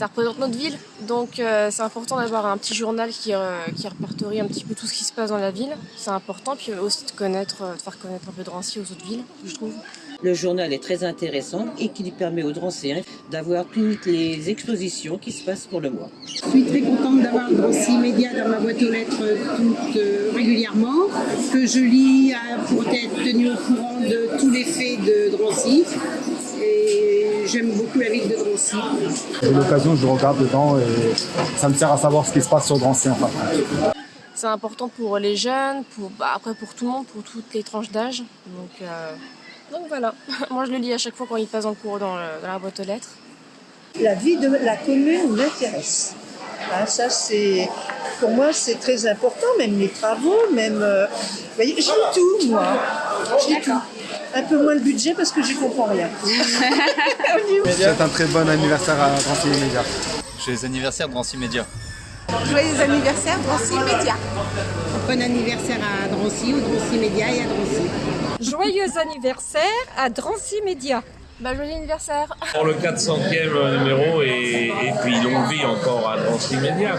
ça représente notre ville, donc euh, c'est important d'avoir un petit journal qui, euh, qui répertorie un petit peu tout ce qui se passe dans la ville. C'est important, puis aussi de connaître, euh, de faire connaître un peu Drancy aux autres villes, je trouve. Le journal est très intéressant et qui lui permet aux Dranciens d'avoir toutes les expositions qui se passent pour le mois. Je suis très contente d'avoir Drancy Média dans ma boîte aux lettres toute euh, régulièrement, que je lis pour être tenue au courant de tous les faits de Drancy. J'aime beaucoup la ville de Drancy. J'ai l'occasion, je regarde dedans et ça me sert à savoir ce qui se passe sur Drancy en fait. C'est important pour les jeunes, pour, bah, après pour tout le monde, pour toutes les tranches d'âge. Donc, euh, donc voilà, moi je le lis à chaque fois quand il passe en cours dans, le- dans la boîte aux lettres. la vie de la commune m'intéresse. Hein, ça, c'est pour moi, c'est très important, même les travaux, même. euh, vous voyez, je lis tout, moi. Lis tout. Un peu moins le budget parce que j'y comprends rien. C'est un très bon anniversaire à Drancy Média. Joyeux anniversaire Drancy Média. Joyeux anniversaire Drancy Média. Bon anniversaire à Drancy, au Drancy Média et à Drancy. Joyeux anniversaire à Drancy Média. Bah, joyeux anniversaire Pour le 400e numéro et, et puis longue vie encore à Drancy Média.